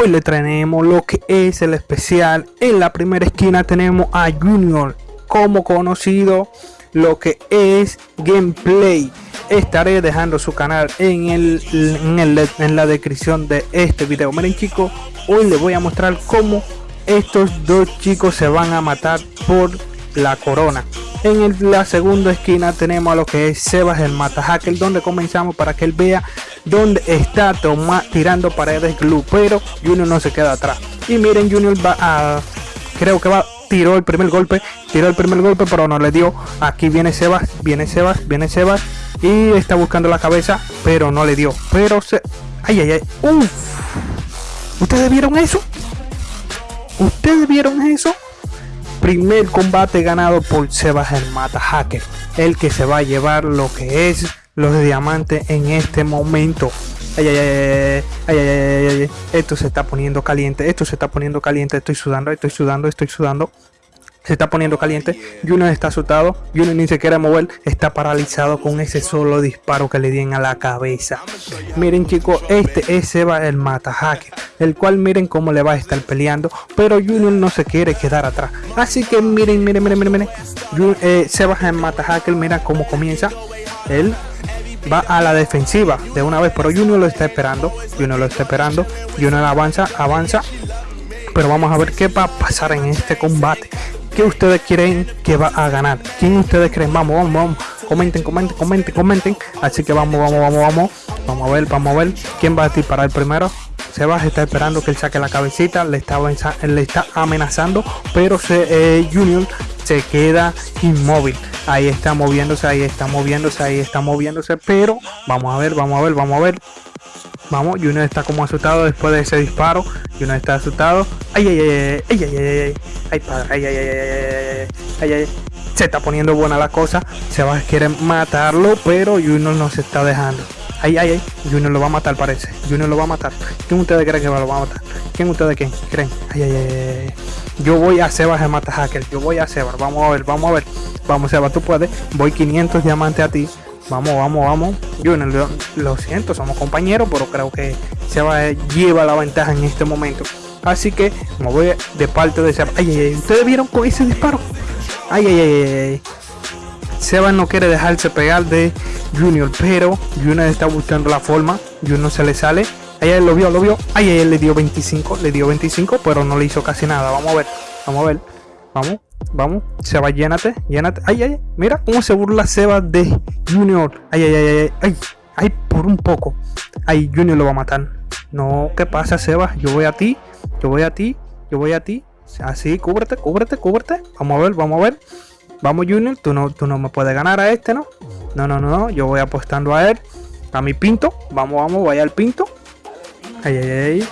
hoy le traemos lo que es el especial. En la primera esquina tenemos a Junior, como conocido lo que es gameplay. Estaré dejando su canal en, el, en, la descripción de este video. Miren chicos, hoy les voy a mostrar cómo estos dos chicos se van a matar por la corona. En la segunda esquina tenemos a lo que es Sebas el Mata Hacker, donde comenzamos para que él vea dónde está toma, tirando paredes glue, pero Junior no se queda atrás. Y miren, Junior va a, creo que va, tiró el primer golpe, tiró el primer golpe, pero no le dio. Aquí viene Sebas, viene Sebas, viene Sebas y está buscando la cabeza, pero no le dio. Pero se, ay, ay, ay, uff. ¿Ustedes vieron eso? ¿Ustedes vieron eso? primer combate ganado por Sebas el Mata Hacker, el que se va a llevar lo que es los diamantes en este momento. Esto se está poniendo caliente, esto se está poniendo caliente, estoy sudando, estoy sudando, estoy sudando se está poniendo caliente. Junior está asustado. Junior ni se quiere mover. Está paralizado con ese solo disparo que le dieron a la cabeza. Miren chicos, este es Seba el mata hacker. El cual miren cómo le va a estar peleando. Pero Junior no se quiere quedar atrás. Así que miren, miren, miren, miren. miren. Eh, Seba el mata hacker. Mira cómo comienza. Él va a la defensiva de una vez. Pero Junior lo está esperando. Junior lo está esperando. Junior avanza, avanza. Pero vamos a ver qué va a pasar en este combate ustedes creen que va a ganar? ¿Quién ustedes creen? Vamos, vamos, vamos. Comenten, comenten, comenten, comenten. Así que vamos, vamos, vamos, vamos. Vamos a ver, vamos a ver quién va a disparar primero. Sebas está esperando que él saque la cabecita, le está, amenazando, pero eh, Junior se queda inmóvil. Ahí está moviéndose, ahí está moviéndose, ahí está moviéndose, pero vamos a ver, vamos a ver, vamos a ver. Vamos, Junior está como asustado después de ese disparo. Junior está asustado. Ay, ay, ay, ay, ay, ay, ay, ay, padre, ay, ay, ay, ay, ay, ay, Se está poniendo buena la cosa. Se va a querer matarlo, pero Junior no se está dejando. Ay, ay, ay. Junior lo va a matar, parece. Junior lo va a matar. ¿Quién ustedes creen que lo va a matar? ¿Quién ustedes creen? ¿Creen? Ay, ay, ay, Yo voy a Sebas de mata hacker. Yo voy a Sebas. Vamos a ver, vamos a ver. Vamos, Sebas, tú puedes. Voy 500 diamantes a ti. Vamos, vamos, vamos. Yo lo, lo siento, somos compañeros, pero creo que se va lleva la ventaja en este momento. Así que me voy de parte de Seba. Ay, ay, ay, ¿ustedes vieron con ese disparo? Ay, ay, ay, ay. Seba no quiere dejarse pegar de Junior, pero Junior está buscando la forma. Junior se le sale. Ay, ay, lo vio, lo vio. Ay, ay, le dio 25, le dio 25, pero no le hizo casi nada. Vamos a ver, vamos a ver. Vamos, vamos. Seba, llénate, llénate. Ay, ay, mira cómo se burla Seba de Junior. Ay, ay, ay, ay, ay, ay, por un poco. Ay, Junior lo va a matar. No, ¿qué pasa, Seba? Yo voy a ti, yo voy a ti, yo voy a ti. Así, cúbrete, cúbrete, cúbrete. Vamos a ver, vamos a ver. Vamos, Junior, tú no, tú no me puedes ganar a este, ¿no? No, no, no, no. Yo voy apostando a él. A mi pinto. Vamos, vamos, vaya al pinto. Ay, ay, ay.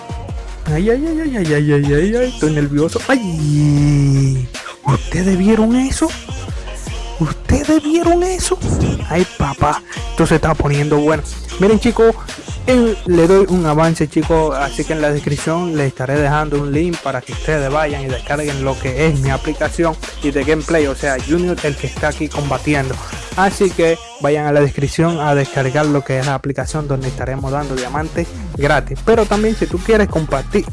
Ay, ay, ay, ay, ay, ay, ay, ay, ay, estoy nervioso. Ay, ¿ustedes vieron eso? ¿Ustedes vieron eso? Ay, papá, esto se está poniendo bueno. Miren, chicos, le doy un avance, chicos. Así que en la descripción les estaré dejando un link para que ustedes vayan y descarguen lo que es mi aplicación y de gameplay. O sea, Junior, el que está aquí combatiendo. Así que vayan a la descripción a descargar lo que es la aplicación donde estaremos dando diamantes gratis. Pero también si tú quieres compartir,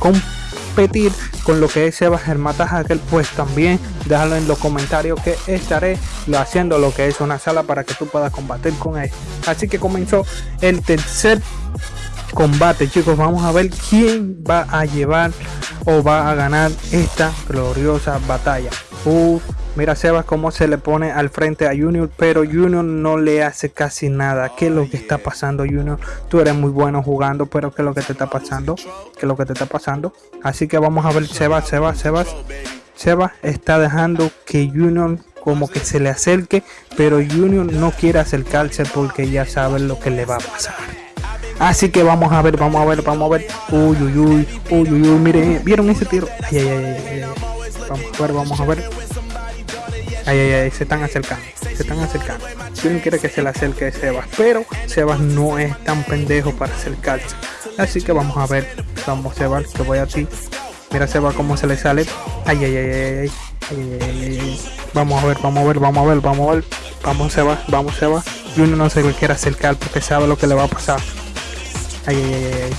con lo que es Sebas el Hacker, pues también déjalo en los comentarios que estaré haciendo lo que es una sala para que tú puedas combatir con él. Así que comenzó el tercer combate chicos vamos a ver quién va a llevar o va a ganar esta gloriosa batalla Mira Sebas cómo se le pone al frente a Junior, pero Junior no le hace casi nada. ¿Qué es lo que está pasando Junior? Tú eres muy bueno jugando, pero ¿qué es lo que te está pasando? ¿Qué es lo que te está pasando? Así que vamos a ver Sebas, Sebas, Sebas. Sebas está dejando que Junior como que se le acerque, pero Junior no quiere acercarse porque ya sabe lo que le va a pasar. Así que vamos a ver, vamos a ver, vamos a ver. Uy, uy, uy, uy, uy, uy, miren, ¿vieron ese tiro? Ay, ay, ay, ay. Vamos a ver, vamos a ver. Ay, ay, ay, se están acercando, se están acercando. no quiere que se le acerque Sebas, pero Sebas no es tan pendejo para acercarse. Así que vamos a ver, vamos Sebas, que voy a ti. Mira Sebas cómo se le sale. Ay, ay, ay, ay, ay, Vamos a ver, vamos a ver, vamos a ver, vamos a ver. Vamos Sebas, vamos Sebas. Y no se quiere acercar porque sabe lo que le va a pasar. Ay, ay, ay, ay.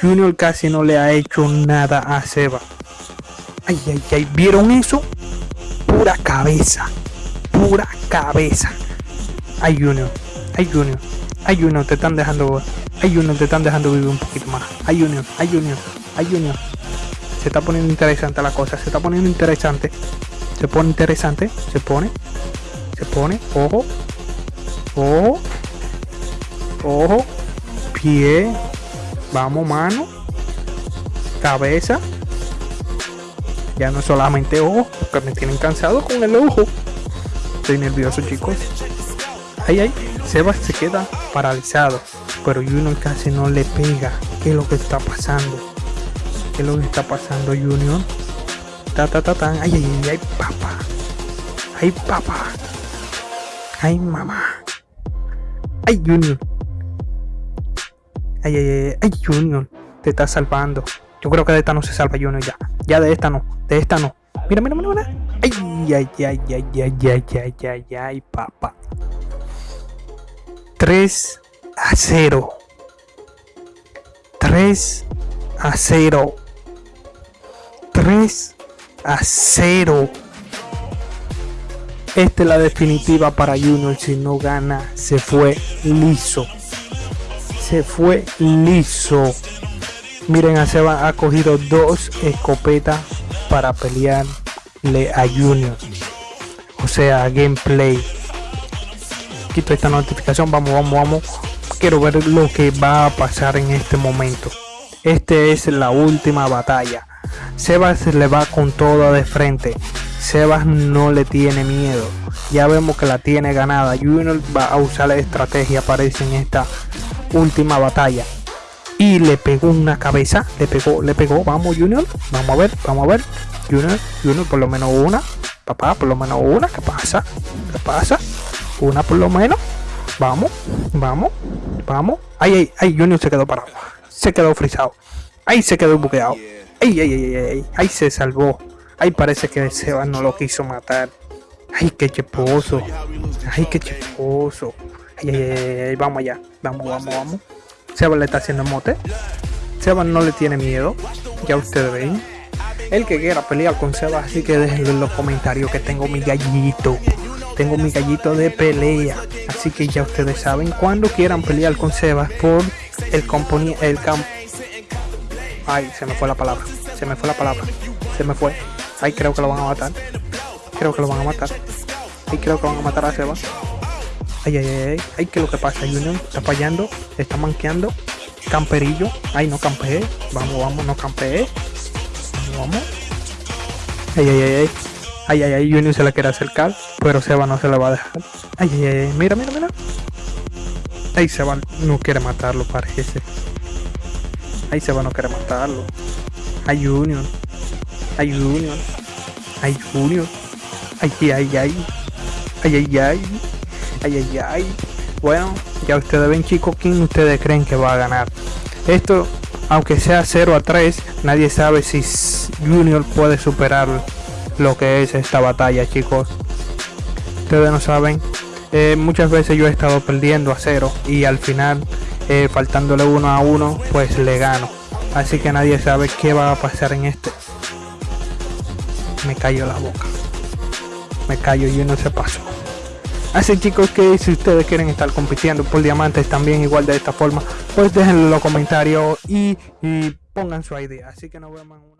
Junior casi no le ha hecho nada a Seba. Ay, ay, ay, ¿vieron eso? Pura cabeza. Pura cabeza. Ay, Junior. Ay, Junior. Ay, Junior, te están dejando. Ay, Junior, te están dejando vivir un poquito más. Ay, Junior. Ay, Junior. Ay, Junior. Se está poniendo interesante la cosa. Se está poniendo interesante. Se pone interesante. Se pone. Se pone. Ojo. Ojo. Ojo. Pie. Vamos, mano. Cabeza. Ya no solamente ojo, porque me tienen cansado con el ojo. Estoy nervioso, chicos. Ay, ay. Sebas se queda paralizado. Pero Junior casi no le pega. ¿Qué es lo que está pasando? ¿Qué es lo que está pasando, Junior? Ta ta ta ta. Ay, ay, ay, ay, papá. Ay, papá. Ay, mamá. Ay, Junior. Ay, ay, ay, ay, Junior. Te está salvando. Yo creo que de esta no se salva Junior ya. Ya de esta no. De esta no. Mira, mira, mira, mira. Ay, ay, ay, ay, ay, ay, ay, ay, ay, papá. 3 a 0. 3 a 0. 3 a 0. Esta es la definitiva para Junior. Si no gana, se fue liso. Se fue liso. Miren, a Seba ha cogido dos escopetas para pelearle a Junior. O sea, gameplay. Quito esta notificación. Vamos, vamos, vamos. Quiero ver lo que va a pasar en este momento. Este es la última batalla. Sebas le va con todo de frente. Sebas no le tiene miedo. Ya vemos que la tiene ganada. Junior va a usar la estrategia, parece en esta última batalla. Y le pegó una cabeza. Le pegó, le pegó. Vamos, Junior. Vamos a ver, vamos a ver. Junior, Junior, por lo menos una. Papá, por lo menos una. ¿Qué pasa? ¿Qué pasa? Una por lo menos. Vamos, vamos, vamos. Ay, ay, ay, Junior se quedó parado. Se quedó frisado. Ahí se quedó buqueado. Ay, ay, ay, ay, ahí se salvó. Ahí parece que Seba no lo quiso matar. Ay, qué cheposo. Ay, qué cheposo. Ay, ay, ay, ay, vamos allá. Vamos, vamos, vamos. Seba le está haciendo mote. Seba no le tiene miedo. Ya ustedes ven. El que quiera pelear con Seba, así que déjenlo en los comentarios que tengo mi gallito. Tengo mi gallito de pelea. Así que ya ustedes saben. Cuando quieran pelear con Seba por el componente. El campo. Ay, se me fue la palabra. Se me fue la palabra. Se me fue. Ay, creo que lo van a matar. Creo que lo van a matar. Ay, creo que van a matar a Seba. Ay, ay, ay, ay. Ay, ¿qué es lo que pasa? Junior está fallando. Está manqueando. Camperillo. Ay, no campeé. Vamos, vamos, no campeé. Vamos, vamos. Ay, ay, ay, ay. Ay, ay, ay. Junior se le quiere acercar. Pero Seba no se le va a dejar. Ay, ay, ay. Mira, mira, mira. Ay, Seba no quiere matarlo, parece. Ay, Seba no quiere matarlo. Ay, Junior. Ay, Junior. Ay, Junior. Ay, ay, ay. Ay, ay, ay. Ay, ay, ay. Bueno, ya ustedes ven, chicos, quién ustedes creen que va a ganar. Esto, aunque sea 0 a 3, nadie sabe si Junior puede superar lo que es esta batalla, chicos. Ustedes no saben. Eh, muchas veces yo he estado perdiendo a 0 y al final, eh, faltándole uno a uno, pues le gano. Así que nadie sabe qué va a pasar en este. Me cayó la boca. Me callo y no se pasó. Así chicos que si ustedes quieren estar compitiendo por diamantes también igual de esta forma, pues déjenlo en los comentarios y, pongan su idea. Así que nos vemos en una...